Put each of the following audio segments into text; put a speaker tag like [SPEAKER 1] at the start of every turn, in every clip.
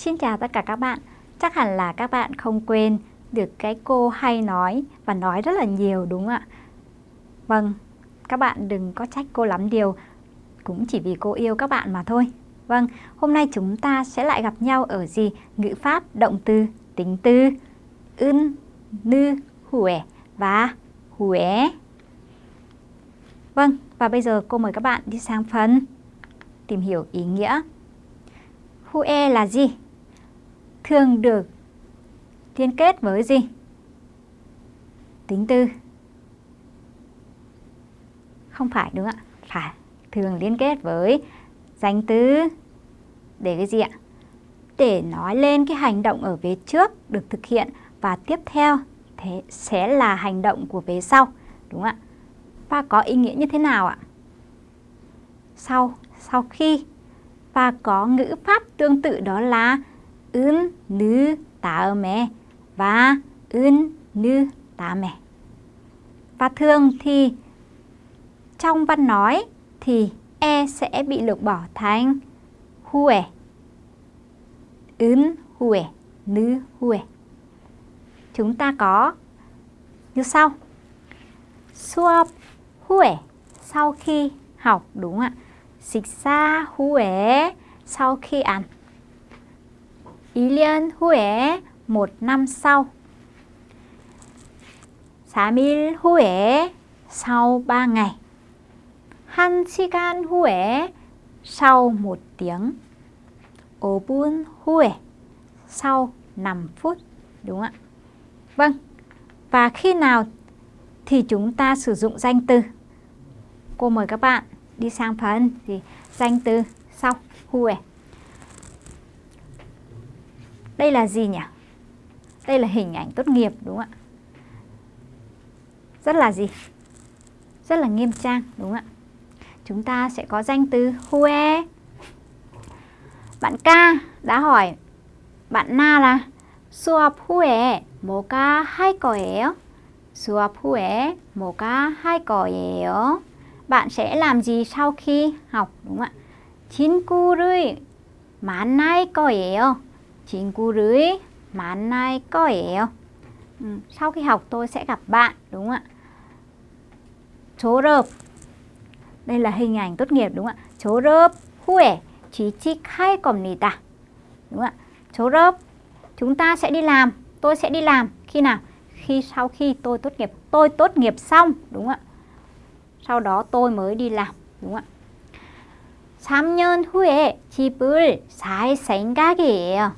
[SPEAKER 1] Xin chào tất cả các bạn. Chắc hẳn là các bạn không quên được cái cô hay nói và nói rất là nhiều đúng không ạ? Vâng, các bạn đừng có trách cô lắm điều, cũng chỉ vì cô yêu các bạn mà thôi. Vâng, hôm nay chúng ta sẽ lại gặp nhau ở gì? Ngữ pháp, động từ, tính từ, ưn, nư, huệ và huệ. Vâng, và bây giờ cô mời các bạn đi sang phần tìm hiểu ý nghĩa. Hue là gì? Thường được liên kết với gì? Tính từ. Không phải đúng ạ? Phải. Thường liên kết với danh từ. Để cái gì ạ? Để nói lên cái hành động ở vế trước được thực hiện và tiếp theo thế sẽ là hành động của vế sau. Đúng ạ? Và có ý nghĩa như thế nào ạ? Sau, sau khi và có ngữ pháp tương tự đó là 은, 느, 다음에 và 은, 느, 다음에. Và thường thì trong văn nói thì e sẽ bị lược bỏ thành huệ, 은, huệ, 느, huệ. Chúng ta có như sau. Suop, huệ, sau khi học đúng không ạ? 식사 후에 sau khi ăn. 1년 후에 một năm sau. 3일 후에 sau 3 ngày. 1시간 후에 sau 1 tiếng. 5분 후에 sau 5 phút. Đúng ạ? Vâng. Và khi nào thì chúng ta sử dụng danh từ? Cô mời các bạn đi sang phần gì danh từ sau hue đây là gì nhỉ đây là hình ảnh tốt nghiệp đúng không ạ rất là gì rất là nghiêm trang đúng không ạ chúng ta sẽ có danh từ hue bạn ca đã hỏi bạn na là 수업 후에 뭐가 할 거예요? 수업 후에 뭐가 할 거예요? bạn sẽ làm gì sau khi học đúng không ạ? 친구를 만날 거예요. 친구를 만날 거예요. Ừ, sau khi học tôi sẽ gặp bạn đúng không ạ? 졸업 đây là hình ảnh tốt nghiệp đúng không ạ? 졸업 후에 취직할 겁니다. Đúng không ạ? 졸업 chúng ta sẽ đi làm, tôi sẽ đi làm khi nào? Khi sau khi tôi tốt nghiệp, tôi tốt nghiệp xong đúng không ạ? sau đó tôi mới đi làm đúng không ạ 3년 후에 집을 살 생각이에요.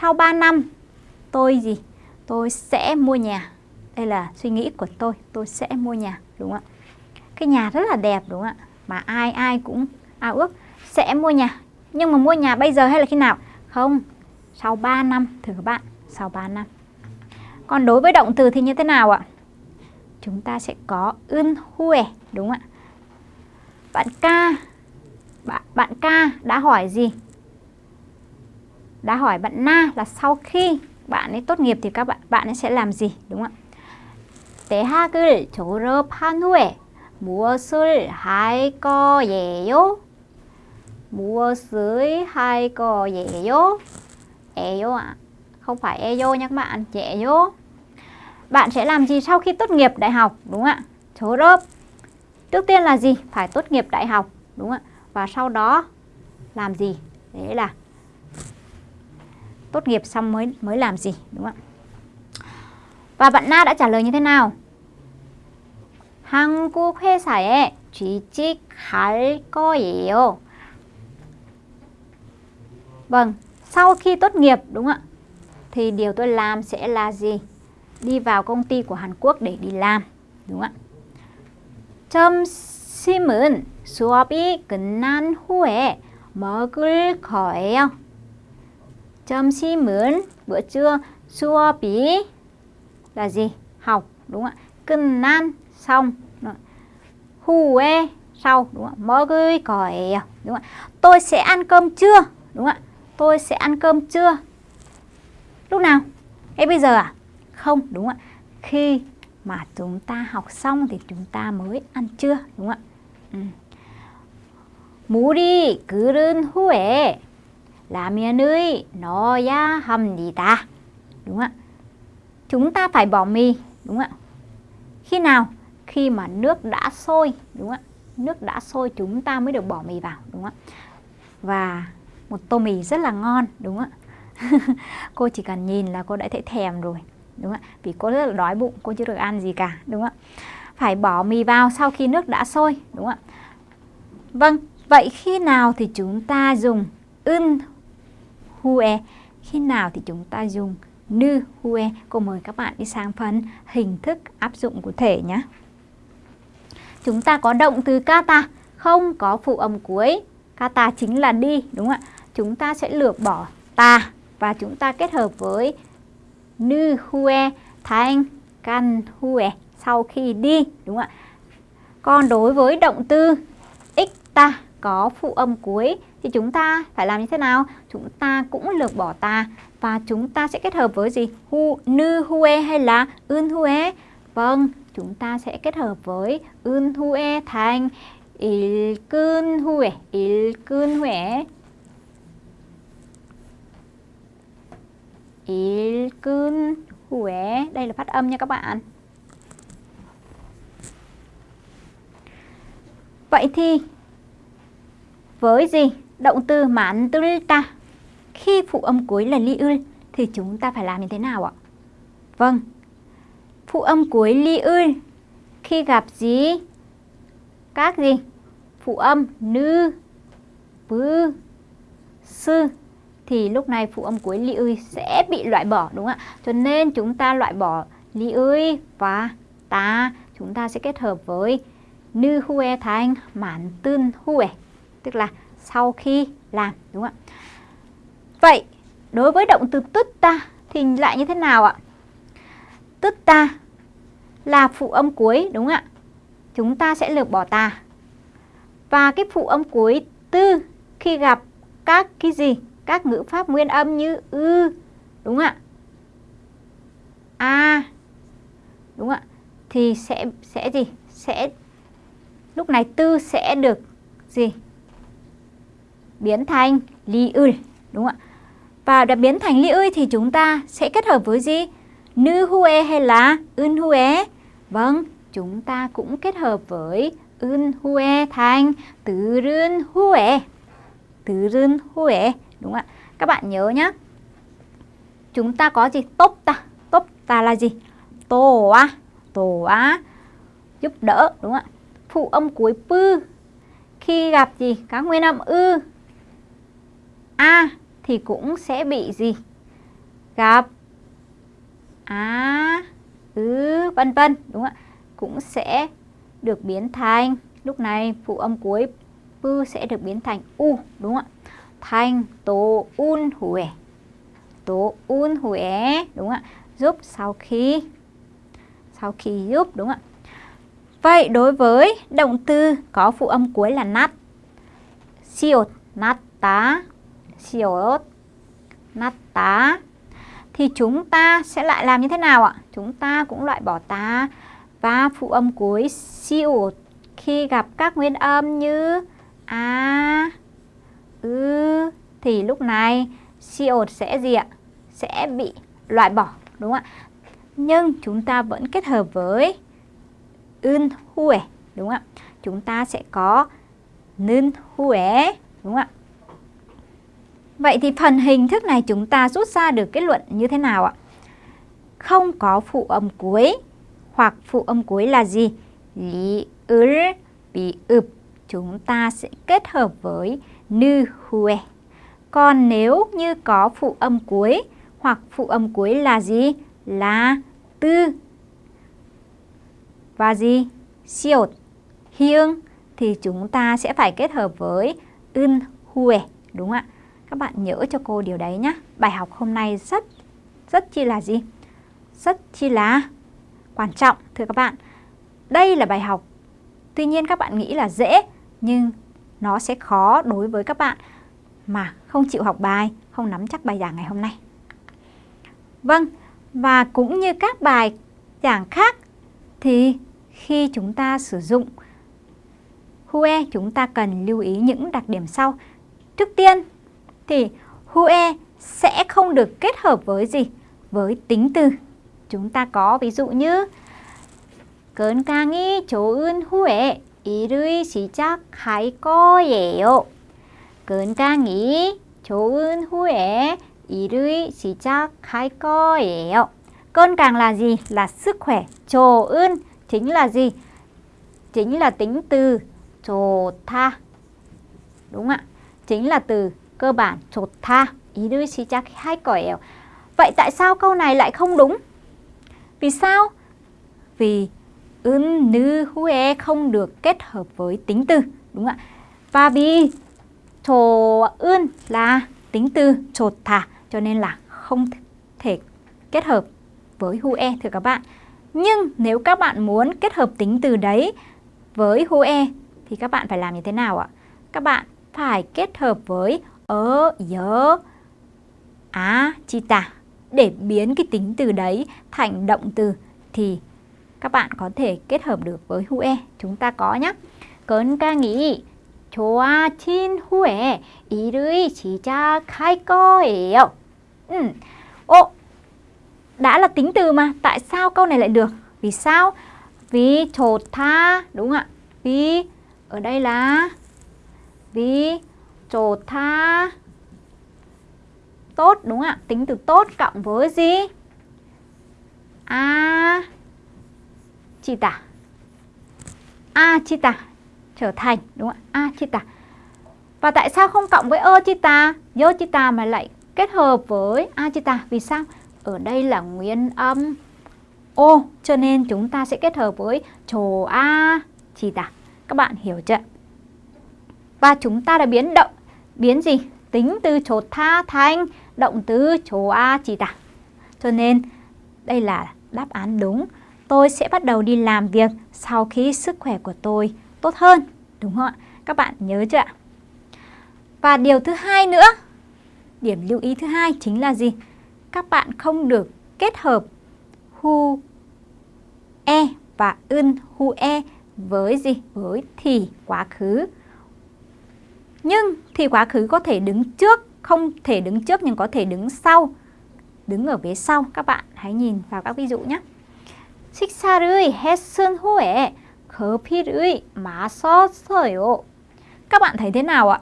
[SPEAKER 1] Sau 3 năm tôi gì? Tôi sẽ mua nhà. Đây là suy nghĩ của tôi, tôi sẽ mua nhà, đúng không ạ? Cái nhà rất là đẹp đúng không ạ? Mà ai ai cũng ao ước sẽ mua nhà. Nhưng mà mua nhà bây giờ hay là khi nào? Không, sau 3 năm thưa các bạn, sau 3 năm. Còn đối với động từ thì như thế nào ạ? chúng ta sẽ có ưn hue đúng không ạ? Bạn ca bạn, bạn ca đã hỏi gì? Đã hỏi bạn na là sau khi bạn ấy tốt nghiệp thì các bạn bạn ấy sẽ làm gì đúng không ạ? 대학을 졸업한 후에 무엇을 할 거예요? 무엇을 할 거예요? 에요 ạ. À. Không phải eyo nha các bạn, dễ bạn sẽ làm gì sau khi tốt nghiệp đại học đúng không ạ? Chố rớp. Trước tiên là gì? Phải tốt nghiệp đại học đúng không ạ? Và sau đó làm gì? Đấy là tốt nghiệp xong mới mới làm gì đúng không ạ? Và bạn Na đã trả lời như thế nào? 한국 회사에 취직할 거예요. Vâng, sau khi tốt nghiệp đúng không ạ? Thì điều tôi làm sẽ là gì? đi vào công ty của Hàn Quốc để đi làm. Đúng không ạ? 점심은 수업이 끝난 후에 먹을 거예요. 점심은 bữa trưa 수업이 là gì? Học đúng không ạ? 끝난 xong. 후에 sau đúng không ạ? 먹을 거예요. Đúng không ạ? Tôi sẽ ăn cơm trưa. Đúng không ạ? Tôi sẽ ăn cơm trưa. Lúc nào? Ngay bây giờ à? Không, đúng ạ. Khi mà chúng ta học xong thì chúng ta mới ăn trưa, đúng ạ. 음. 물이 끓은 후에 라면을 넣어야 합니다. Đúng không ạ? Chúng ta phải bỏ mì, đúng không ạ? Khi nào? Khi mà nước đã sôi, đúng không ạ? Nước đã sôi chúng ta mới được bỏ mì vào, đúng không ạ? Và một tô mì rất là ngon, đúng không ạ? cô chỉ cần nhìn là cô đã thấy thèm rồi, đúng không ạ? Vì cô rất là đói bụng, cô chưa được ăn gì cả, đúng không ạ? Phải bỏ mì vào sau khi nước đã sôi, đúng không ạ? Vâng, vậy khi nào thì chúng ta dùng ưn hue? Khi nào thì chúng ta dùng nư hue? Cô mời các bạn đi sang phần hình thức áp dụng cụ thể nhé. Chúng ta có động từ kata, không có phụ âm cuối. Kata chính là đi, đúng không ạ? Chúng ta sẽ lược bỏ ta và chúng ta kết hợp với nư hue thành kan hue sau khi đi, đúng không ạ? Còn đối với động từ ta có phụ âm cuối thì chúng ta phải làm như thế nào? Chúng ta cũng lược bỏ ta và chúng ta sẽ kết hợp với gì? Hu, nư hue hay là ưn hue? Vâng, chúng ta sẽ kết hợp với ưn hue thành il cơn hue, il cơn hue. Il cơn hue. Đây là phát âm nha các bạn. Vậy thì với gì? Động từ mãn ta. Khi phụ âm cuối là li ư thì chúng ta phải làm như thế nào ạ? Vâng. Phụ âm cuối li ư khi gặp gì? Các gì? Phụ âm nư, bư, sư thì lúc này phụ âm cuối li ư sẽ bị loại bỏ đúng không ạ? Cho nên chúng ta loại bỏ li ư và ta chúng ta sẽ kết hợp với nư hue thành mãn tương hue tức là sau khi làm, đúng không ạ? Vậy, đối với động từ tức ta thì lại như thế nào ạ? Tức ta là phụ âm cuối, đúng không ạ? Chúng ta sẽ lược bỏ ta. Và cái phụ âm cuối tư khi gặp các cái gì? Các ngữ pháp nguyên âm như ư, đúng không ạ? A, đúng không ạ? Thì sẽ sẽ gì? Sẽ, lúc này tư sẽ được gì? Biến thành li ư đúng không ạ? Và đã biến thành li ư thì chúng ta sẽ kết hợp với gì? Nư hue hay là ưn hue? Vâng, chúng ta cũng kết hợp với ưn hue thành từ rưn hue. Từ rưn hue, đúng không ạ? Các bạn nhớ nhá Chúng ta có gì? Tốt ta. Tốt ta là gì? Tổ á. Tổ á. Giúp đỡ, đúng không ạ? Phụ âm cuối pư. Khi gặp gì? Các nguyên âm ư A thì cũng sẽ bị gì? Gặp Á, ứ, vân vân đúng không ạ? Cũng sẽ được biến thành lúc này phụ âm cuối pư sẽ được biến thành u đúng không ạ? Thành tố un huệ. Tố un huệ đúng không ạ? Giúp sau khi sau khi giúp đúng không ạ? Vậy đối với động từ có phụ âm cuối là nát siêu nát tá siot nát tá thì chúng ta sẽ lại làm như thế nào ạ? Chúng ta cũng loại bỏ tá và phụ âm cuối siêu khi gặp các nguyên âm như a, ư thì lúc này siêu sẽ gì ạ? Sẽ bị loại bỏ đúng không ạ? Nhưng chúng ta vẫn kết hợp với ưn huệ đúng không ạ? Chúng ta sẽ có nưn huệ đúng không ạ? Vậy thì phần hình thức này chúng ta rút ra được kết luận như thế nào ạ? Không có phụ âm cuối, hoặc phụ âm cuối là gì? Lý ư bị ụp chúng ta sẽ kết hợp với nư hue. Còn nếu như có phụ âm cuối, hoặc phụ âm cuối là gì? Là tư và gì? Siêu hiêng thì chúng ta sẽ phải kết hợp với ưn hue đúng không ạ? Các bạn nhớ cho cô điều đấy nhé. Bài học hôm nay rất, rất chi là gì? Rất chi là quan trọng thưa các bạn. Đây là bài học, tuy nhiên các bạn nghĩ là dễ, nhưng nó sẽ khó đối với các bạn mà không chịu học bài, không nắm chắc bài giảng ngày hôm nay. Vâng, và cũng như các bài giảng khác thì khi chúng ta sử dụng Hue chúng ta cần lưu ý những đặc điểm sau. Trước tiên thì hue sẽ không được kết hợp với gì? Với tính từ. Chúng ta có ví dụ như 건강이 좋은 후에 일을 시작할 거예요. 건강이 좋은 후에 일을 시작할 거예요. Cơn càng là gì? Là sức khỏe. Trồ ưn chính là gì? Chính là tính từ trồ tha. Đúng ạ. Chính là từ cơ bản trột tha. 일을 시작할 거예요. Vậy tại sao câu này lại không đúng? Vì sao? Vì ưn nư huê không được kết hợp với tính từ. Đúng ạ. Và vì trồ ưn là tính từ trột thả cho nên là không thể kết hợp với hue thưa các bạn. Nhưng nếu các bạn muốn kết hợp tính từ đấy với hue thì các bạn phải làm như thế nào ạ? Các bạn phải kết hợp với ớ, nhớ, á, chi tả để biến cái tính từ đấy thành động từ thì các bạn có thể kết hợp được với hue. Chúng ta có nhé. Cơn ca nghĩ 좋아진 후에 일을 시작할 거예요. Ừ. Ô, đã là tính từ mà, tại sao câu này lại được? Vì sao? Vì 좋다, đúng không ạ? Vì ở đây là vì 좋다 tốt đúng không ạ? Tính từ tốt cộng với gì? A chi tả. A chi tả trở thành đúng không ạ? A chi tả. Và tại sao không cộng với ơ chi tả, dơ chi tả mà lại kết hợp với a chi tả? Vì sao? Ở đây là nguyên âm ô cho nên chúng ta sẽ kết hợp với trồ a chi tả. Các bạn hiểu chưa? Và chúng ta đã biến động biến gì? Tính từ chỗ tha thành động từ chỗ a chỉ tả. Cho nên đây là đáp án đúng. Tôi sẽ bắt đầu đi làm việc sau khi sức khỏe của tôi tốt hơn. Đúng không ạ? Các bạn nhớ chưa ạ? Và điều thứ hai nữa, điểm lưu ý thứ hai chính là gì? Các bạn không được kết hợp hu e và ưn hu e với gì? Với thì quá khứ. Nhưng thì quá khứ có thể đứng trước, không thể đứng trước nhưng có thể đứng sau. Đứng ở phía sau. Các bạn hãy nhìn vào các ví dụ nhé. 식사를 했은 후에 커피를 마셨어요. Các bạn thấy thế nào ạ?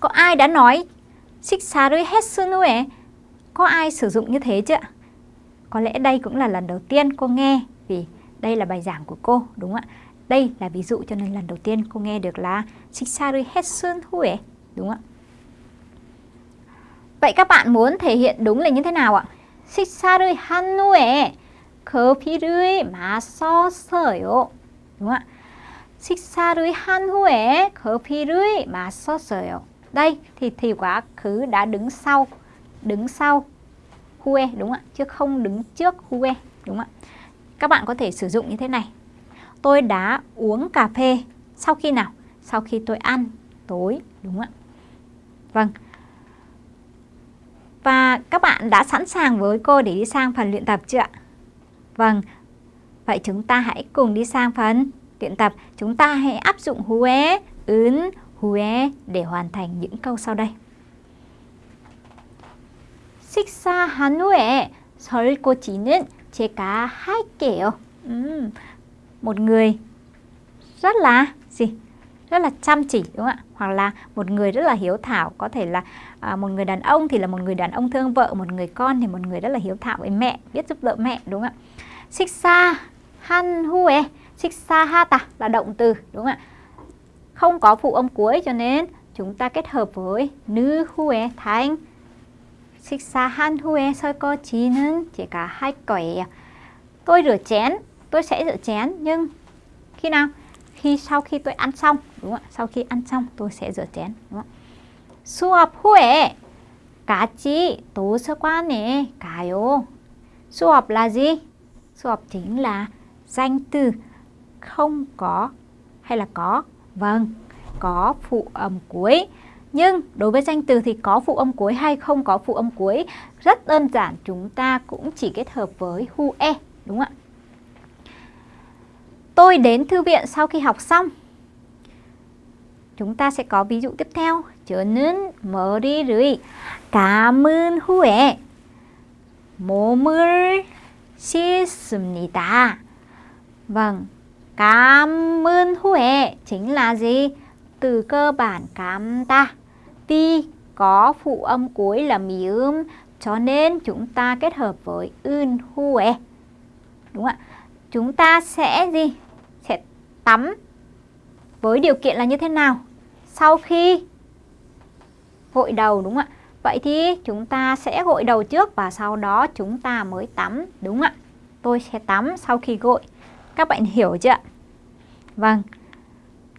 [SPEAKER 1] Có ai đã nói 식사를 했은 후에 có ai sử dụng như thế chưa? Có lẽ đây cũng là lần đầu tiên cô nghe vì đây là bài giảng của cô, đúng không ạ? Đây là ví dụ cho nên lần đầu tiên cô nghe được là 식사를 했은 후에, đúng không ạ? Vậy các bạn muốn thể hiện đúng là như thế nào ạ? 식사를 한 후에 커피를 마셨어요. đúng không ạ? 식사를 한 후에 커피를 마셨어요. Đây thì thì quá khứ đã đứng sau, đứng sau hue đúng không ạ? Chứ không đứng trước hue đúng không ạ? Các bạn có thể sử dụng như thế này. Tôi đã uống cà phê sau khi nào? Sau khi tôi ăn tối đúng không ạ? Vâng. Và các bạn đã sẵn sàng với cô để đi sang phần luyện tập chưa ạ? Vâng, Vậy chúng ta hãy cùng đi sang phần luyện tập. Chúng ta hãy áp dụng hue, 은, hue để hoàn thành những câu sau đây. 식사한 후에 설거지는 제가 할게요. Uhm, một người rất là gì? Rất là chăm chỉ đúng không ạ? Hoặc là một người rất là hiếu thảo có thể là à, một người đàn ông thì là một người đàn ông thương vợ một người con thì một người rất là hiếu thảo với mẹ biết giúp đỡ mẹ đúng không ạ? Xích siksa han huê xích hue ha ta là động từ đúng không ạ? Không có phụ âm cuối cho nên chúng ta kết hợp với nữ huê hue xích siksa han huê soi co chi nên chỉ cả hai quẻ tôi rửa chén tôi sẽ rửa chén nhưng khi nào? Khi sau khi tôi ăn xong, đúng không ạ? Sau khi ăn xong tôi sẽ rửa chén, đúng không? 수업 후에 같이 도서관에 가요. 수업 là gì? Su업 chính là danh từ không có hay là có? Vâng, có phụ âm cuối. Nhưng đối với danh từ thì có phụ âm cuối hay không có phụ âm cuối rất đơn giản chúng ta cũng chỉ kết hợp với hu e đúng không ạ? Tôi đến thư viện sau khi học xong. Chúng ta sẽ có ví dụ tiếp theo 저는 머리를 감은 후에 몸을 씻습니다. Vâng, cảm huệ chính là gì? Từ cơ bản cảm ta. Vì có phụ âm cuối là mì ưm cho nên chúng ta kết hợp với ưn huệ. Đúng ạ. Chúng ta sẽ gì? Sẽ tắm với điều kiện là như thế nào? Sau khi gội đầu đúng không ạ? Vậy thì chúng ta sẽ gội đầu trước và sau đó chúng ta mới tắm đúng không ạ? Tôi sẽ tắm sau khi gội. Các bạn hiểu chưa ạ? Vâng.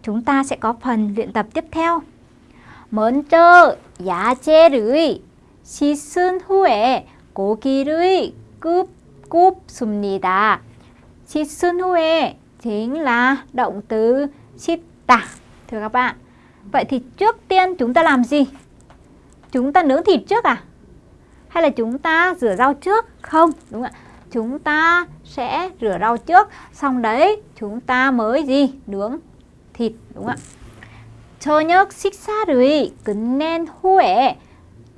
[SPEAKER 1] Chúng ta sẽ có phần luyện tập tiếp theo. 먼저 야채를 씻은 후에 고기를 굽, 굽습니다. 씻은 후에 chính là động từ 씻다. Thưa các bạn. Vậy thì trước tiên chúng ta làm gì? Chúng ta nướng thịt trước à? Hay là chúng ta rửa rau trước? Không, đúng không ạ? Chúng ta sẽ rửa rau trước, xong đấy chúng ta mới gì? Nướng thịt, đúng không ạ? 저녁 식사를 끝낸 후에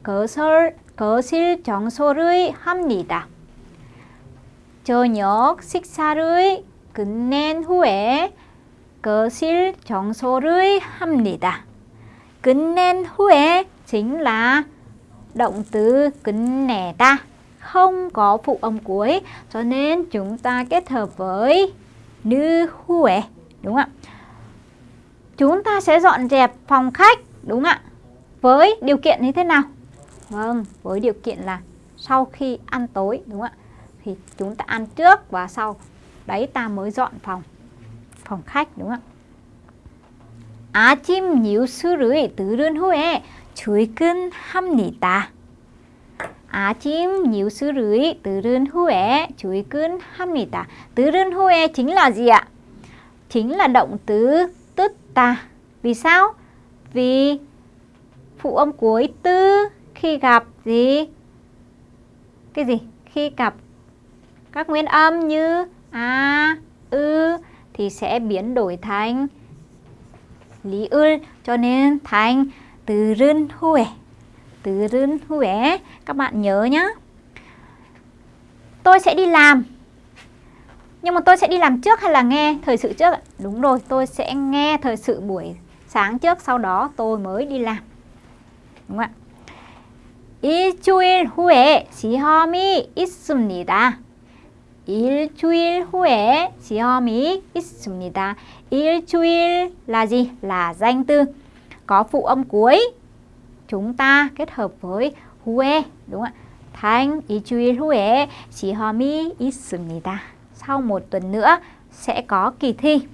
[SPEAKER 1] 거실, 거실 청소를 합니다. 저녁 식사를 끝낸 후에 거실 청소를 합니다. 끝낸 후에 chính là động từ kính nẻ ta không có phụ âm cuối cho nên chúng ta kết hợp với nữ huệ đúng không ạ chúng ta sẽ dọn dẹp phòng khách đúng không ạ với điều kiện như thế nào vâng với điều kiện là sau khi ăn tối đúng không ạ thì chúng ta ăn trước và sau đấy ta mới dọn phòng phòng khách đúng không ạ 아침 뉴스를 들은 후에 출근합니다. 아침 뉴스를 들은 후에 출근합니다. 들은 후에 chính là gì ạ? Chính là động từ tức ta. Vì sao? Vì phụ âm cuối tư khi gặp gì? Cái gì? Khi gặp các nguyên âm như a, ư thì sẽ biến đổi thành lý ư cho nên thành từ rưn huệ từ rưn huệ các bạn nhớ nhé tôi sẽ đi làm nhưng mà tôi sẽ đi làm trước hay là nghe thời sự trước đúng rồi tôi sẽ nghe thời sự buổi sáng trước sau đó tôi mới đi làm đúng không ạ 일주일 후에 시험이 있습니다. 일주일 후에 시험이 있습니다. 일주일 là gì? Là danh từ có phụ âm cuối chúng ta kết hợp với 후에 đúng không ạ? thành 일주일 후에 시험이 있습니다. Sau một tuần nữa sẽ có kỳ thi.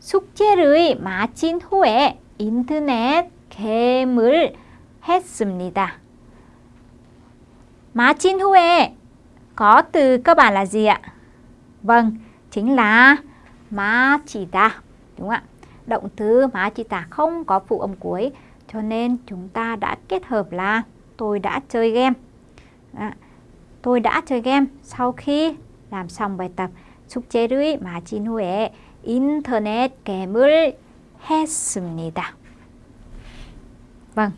[SPEAKER 1] 숙제를 마친 후에 인터넷 게임을 했습니다. 마친 후에 có từ cơ bản là gì ạ? Vâng, chính là 마치다. Đúng không ạ? động từ mà chị tả không có phụ âm cuối cho nên chúng ta đã kết hợp là tôi đã chơi game à, tôi đã chơi game sau khi làm xong bài tập 숙제를 마친 후에 인터넷 게임을 했습니다. Vâng.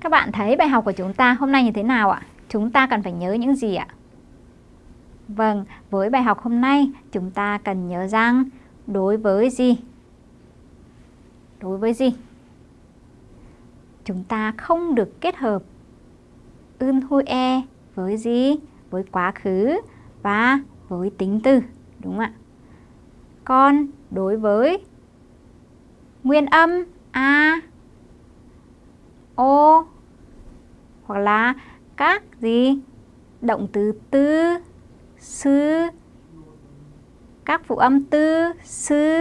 [SPEAKER 1] Các bạn thấy bài học của chúng ta hôm nay như thế nào ạ? Chúng ta cần phải nhớ những gì ạ? Vâng, với bài học hôm nay chúng ta cần nhớ rằng đối với gì? Đối với gì? Chúng ta không được kết hợp ưn hôi e với gì? Với quá khứ và với tính từ, đúng không ạ? Còn đối với nguyên âm a, o hoặc là các gì? Động từ tư, sư, các phụ âm tư, sư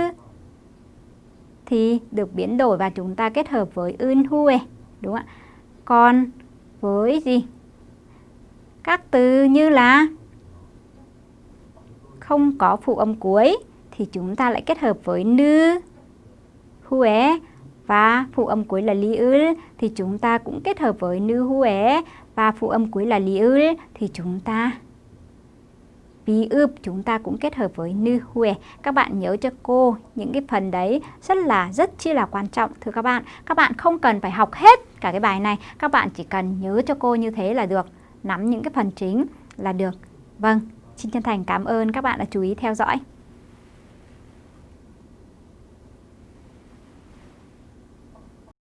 [SPEAKER 1] thì được biến đổi và chúng ta kết hợp với ưn hue đúng không ạ? Còn với gì? Các từ như là không có phụ âm cuối thì chúng ta lại kết hợp với nư hue và phụ âm cuối là li ư thì chúng ta cũng kết hợp với nư huế và phụ âm cuối là li ư thì chúng ta Bí ướp chúng ta cũng kết hợp với nư huệ. Các bạn nhớ cho cô những cái phần đấy rất là rất chi là quan trọng thưa các bạn. Các bạn không cần phải học hết cả cái bài này, các bạn chỉ cần nhớ cho cô như thế là được, nắm những cái phần chính là được. Vâng, xin chân thành cảm ơn các bạn đã chú ý theo dõi.